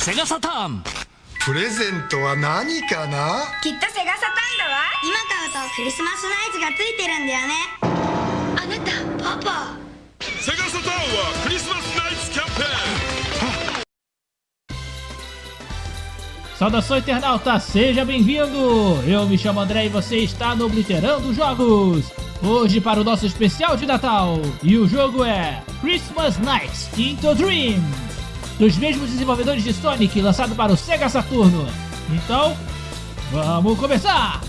セガサターンプレゼントは何かなきっとセガサターンだわ今買うとクリスマスナイツがついてるんだよねあなたパパセガサターンはクリスマスナイツキャンペーン Saudação internauta, seja bem-vindo! Eu me chamo André e você está no Obliterando Jogos! Hoje para o nosso especial de Natal! E o jogo é Christmas Nights Into Dream! Dos mesmos desenvolvedores de Sonic, lançado para o Sega Saturno! Então, vamos começar!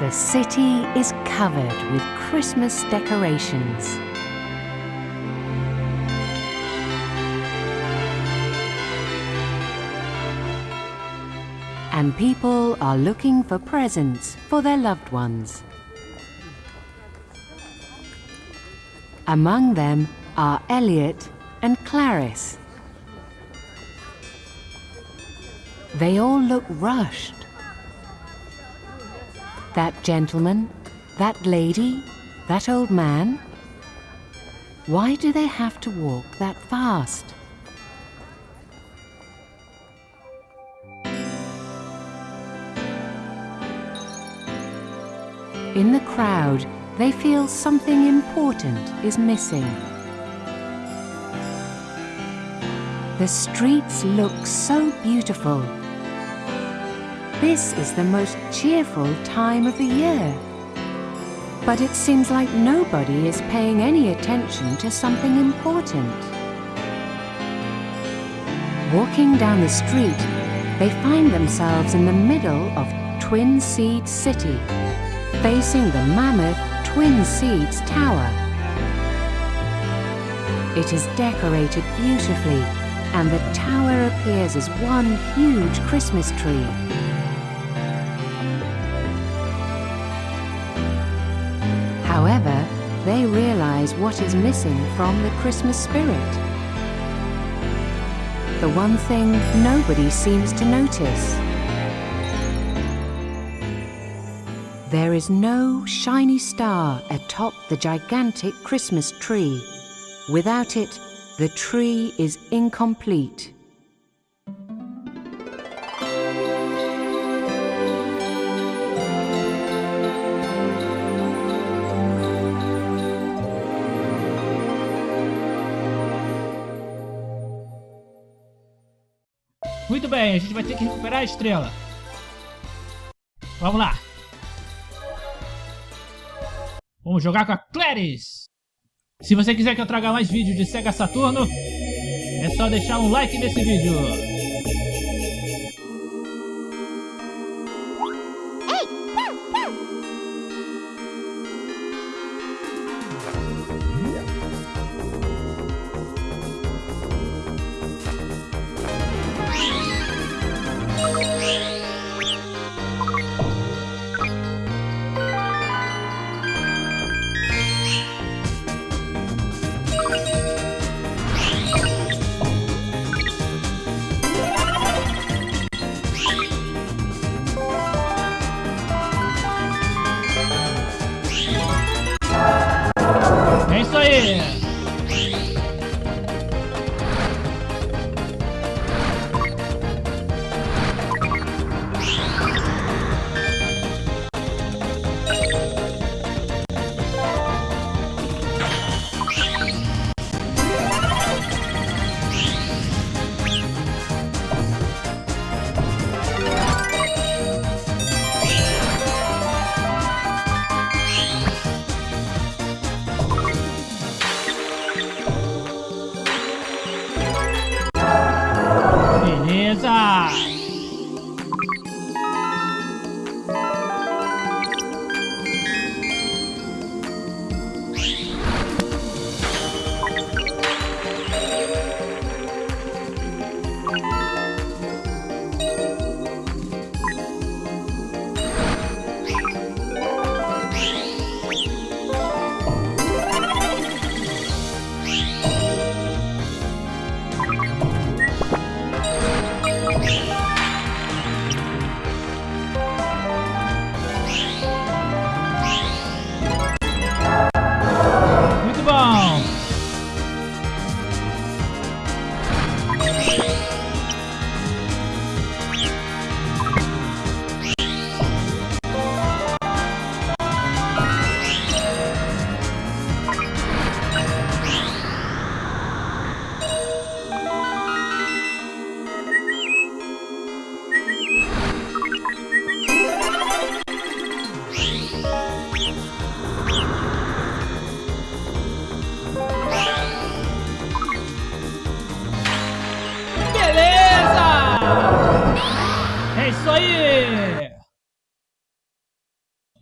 The city is covered with Christmas decorations. And people are looking for presents for their loved ones. Among them are Elliot and Clarice. They all look rushed. That gentleman, that lady, that old man. Why do they have to walk that fast? In the crowd, they feel something important is missing. The streets look so beautiful. This is the most cheerful time of the year. But it seems like nobody is paying any attention to something important. Walking down the street, they find themselves in the middle of Twin Seed City, facing the mammoth Twin Seeds Tower. It is decorated beautifully, and the tower appears as one huge Christmas tree. However, they realize what is missing from the Christmas spirit. The one thing nobody seems to notice. There is no shiny star atop the gigantic Christmas tree. Without it, the tree is incomplete. Muito bem, a gente vai ter que recuperar a estrela. Vamos lá. Vamos jogar com a Clarice. Se você quiser que eu traga mais vídeos de Sega Saturno, é só deixar um like nesse vídeo.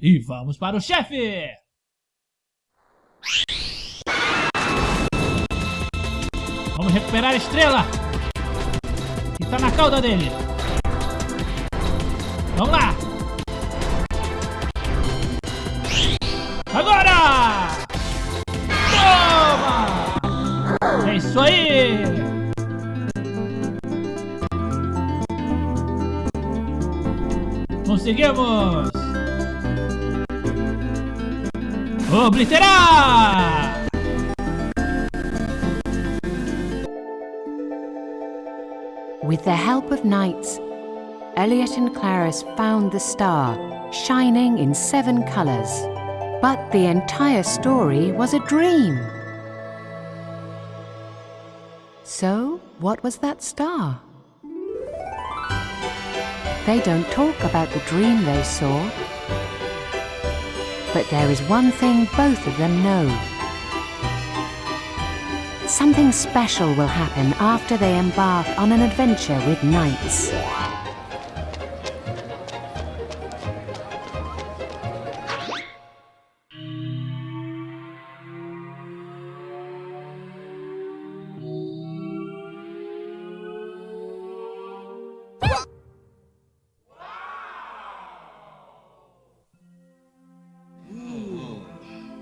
E vamos para o chefe! Vamos recuperar a estrela! Que está na cauda dele! Vamos lá! Agora! Toma! É isso aí! Obliterar! ¡Oh, With the help of Nights, Elliot and Clarice found the star, shining in seven colours. But the entire story was a dream. So, what was that star? They don't talk about the dream they saw. But there is one thing both of them know. Something special will happen after they embark on an adventure with Nights.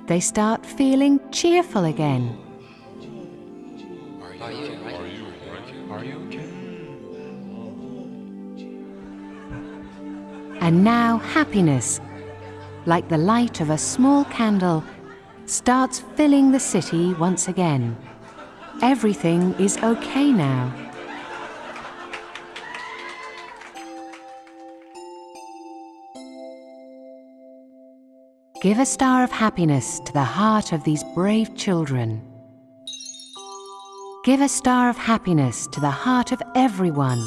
They start feeling cheerful again. Are you, are you, are you? And now happiness, like the light of a small candle, starts filling the city once again. Everything is okay now. Give a star of happiness to the heart of these brave children. Give a star of happiness to the heart of everyone.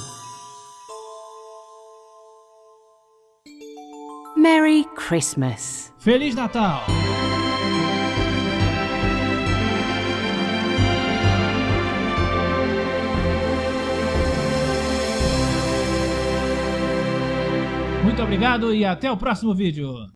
Merry Christmas. Feliz Natal. Muito obrigado e até o próximo vídeo.